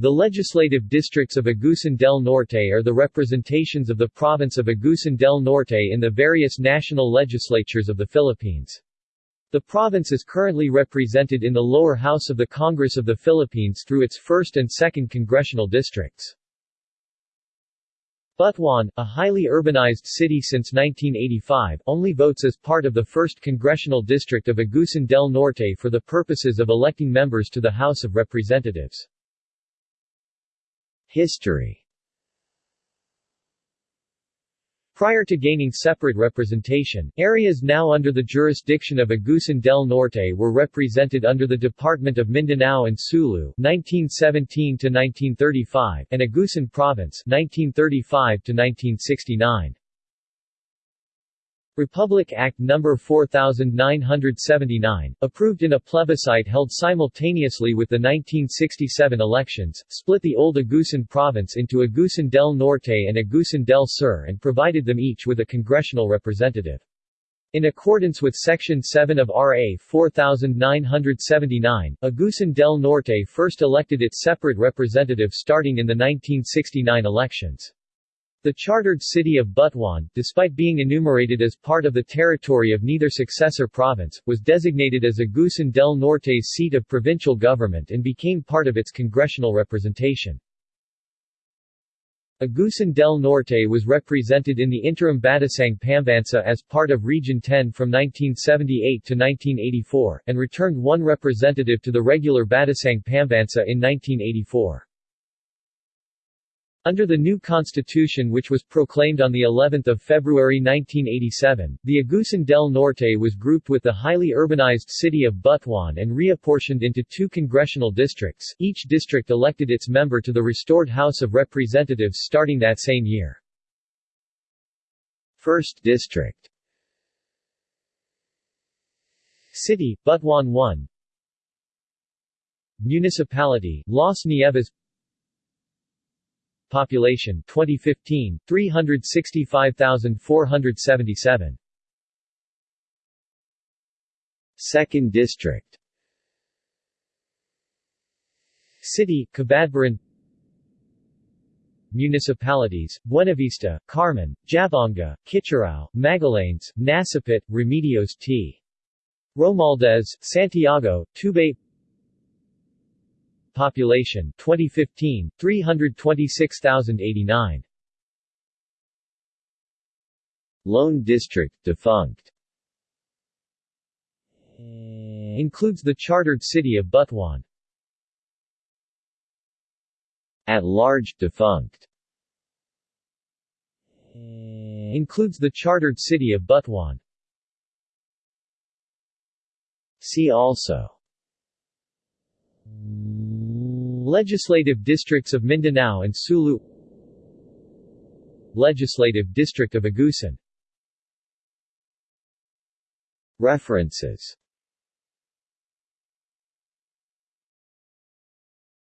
The legislative districts of Agusan del Norte are the representations of the province of Agusan del Norte in the various national legislatures of the Philippines. The province is currently represented in the lower house of the Congress of the Philippines through its 1st and 2nd congressional districts. Butuan, a highly urbanized city since 1985, only votes as part of the 1st Congressional District of Agusan del Norte for the purposes of electing members to the House of Representatives. History Prior to gaining separate representation, areas now under the jurisdiction of Agusan del Norte were represented under the Department of Mindanao and Sulu 1917 and Agusan Province 1935 -1969. Republic Act No. 4979, approved in a plebiscite held simultaneously with the 1967 elections, split the old Agusan province into Agusan del Norte and Agusan del Sur and provided them each with a congressional representative. In accordance with Section 7 of RA 4979, Agusan del Norte first elected its separate representative starting in the 1969 elections. The chartered city of Butuan, despite being enumerated as part of the territory of neither successor province, was designated as Agusan del Norte's seat of provincial government and became part of its congressional representation. Agusan del Norte was represented in the interim Batasang Pambansa as part of Region 10 from 1978 to 1984, and returned one representative to the regular Batasang Pambansa in 1984. Under the new constitution which was proclaimed on the 11th of February 1987, the Agusan del Norte was grouped with the highly urbanized city of Butuan and reapportioned into two congressional districts. Each district elected its member to the restored House of Representatives starting that same year. First District City, Butuan 1 Municipality, Las Nieves Population 2015 365,477 Second District. City Cabadbaran Municipalities, Buenavista, Carmen, Jabonga, Kitcharao, Magallanes, Nasipit, Remedios T. Romualdez, Santiago, Tubay Population 2015 326,089 Lone District defunct. Eh, includes the chartered city of Butuan. At large defunct. Eh, includes the chartered city of Butuan. See also Legislative districts of Mindanao and Sulu Legislative district of Agusan. References